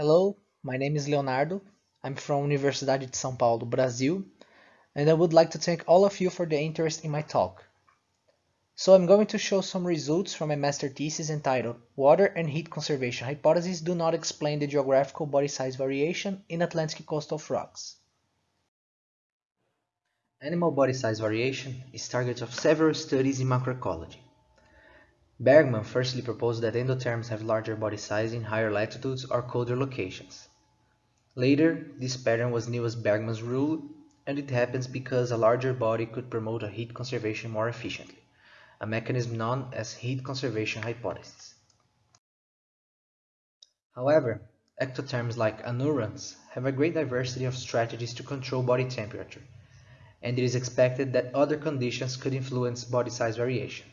Hello, my name is Leonardo. I'm from Universidade de São Paulo, Brazil, and I would like to thank all of you for the interest in my talk. So I'm going to show some results from my master thesis entitled Water and Heat Conservation Hypotheses Do Not Explain the Geographical Body Size Variation in Atlantic Coastal Frogs. Animal body size variation is target of several studies in macroecology. Bergmann firstly proposed that endotherms have larger body size in higher latitudes or colder locations. Later, this pattern was known as Bergmann's rule, and it happens because a larger body could promote a heat conservation more efficiently a mechanism known as heat conservation hypothesis. However, ectotherms like anurans have a great diversity of strategies to control body temperature, and it is expected that other conditions could influence body size variation.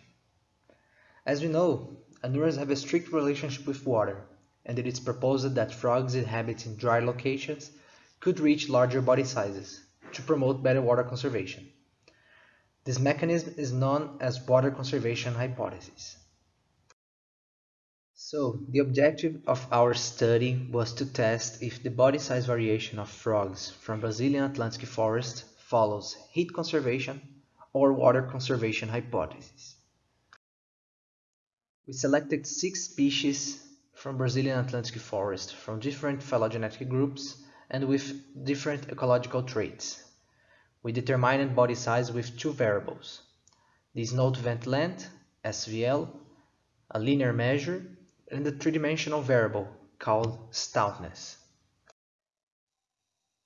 As we know, anurans have a strict relationship with water, and it is proposed that frogs inhabiting dry locations could reach larger body sizes to promote better water conservation. This mechanism is known as water conservation hypothesis. So, the objective of our study was to test if the body size variation of frogs from Brazilian Atlantic forest follows heat conservation or water conservation hypothesis. We selected six species from Brazilian Atlantic forest from different phylogenetic groups and with different ecological traits. We determined body size with two variables, the snout vent length, SVL, a linear measure, and a three-dimensional variable called stoutness.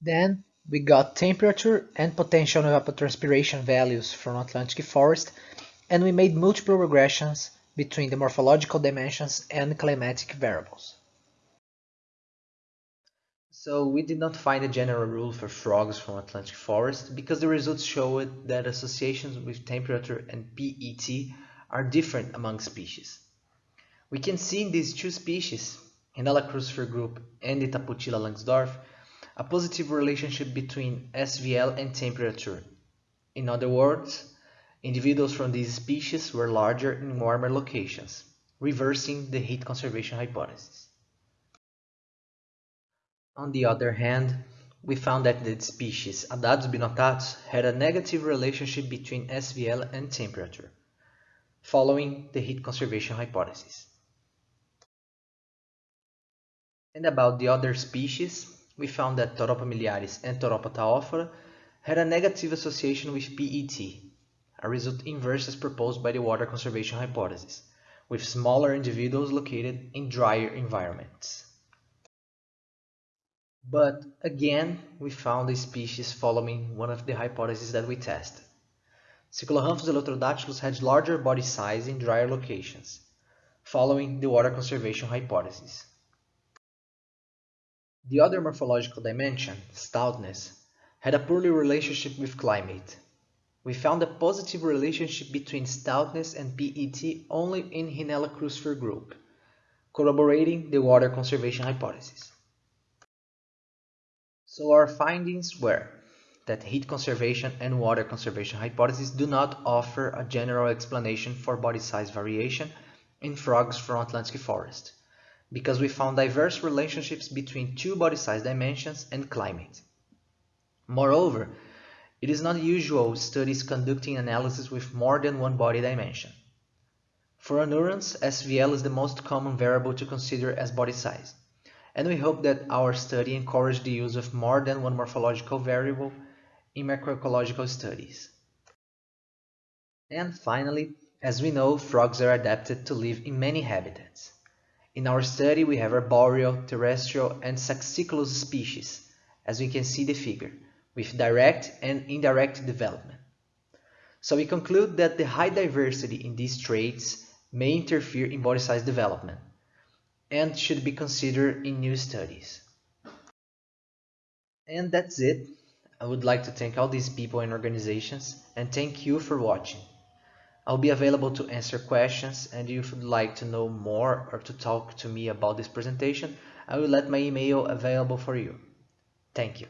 Then we got temperature and potential evapotranspiration values from Atlantic forest and we made multiple regressions between the morphological dimensions and climatic variables. So we did not find a general rule for frogs from Atlantic forest because the results showed that associations with temperature and PET are different among species. We can see in these two species, Rhinella crucifer group and Itapotihyla langsdorff, a positive relationship between SVL and temperature. In other words, individuals from these species were larger in warmer locations, reversing the heat conservation hypothesis. On the other hand, we found that the species Haddadus binotatus had a negative relationship between SVL and temperature, following the heat conservation hypothesis. And about the other species, we found that Thoropa miliaris and Thoropa taophora had a negative association with PET, a result inverse as proposed by the water conservation hypothesis, with smaller individuals located in drier environments. But again, we found a species following one of the hypotheses that we tested. Cycloramphus eleutherodactylus had larger body size in drier locations, following the water conservation hypothesis. The other morphological dimension, stoutness, had a poorly relationship with climate. We found a positive relationship between stoutness and PET only in Rhinella crucifer group, corroborating the water conservation hypothesis. So our findings were that heat conservation and water conservation hypotheses do not offer a general explanation for body size variation in frogs from Atlantic forest, because we found diverse relationships between two body size dimensions and climate. Moreover, it is not usual studies conducting analysis with more than one body dimension. For anurans, SVL is the most common variable to consider as body size and we hope that our study encouraged the use of more than one morphological variable in macroecological studies. And finally, as we know, frogs are adapted to live in many habitats. In our study, we have arboreal, terrestrial, and saxicolous species, as we can see the figure, with direct and indirect development. So we conclude that the high diversity in these traits may interfere in body size development, and should be considered in new studies. And that's it. I would like to thank all these people and organizations and thank you for watching. I'll be available to answer questions and if you'd like to know more or to talk to me about this presentation, I will let my email available for you. Thank you.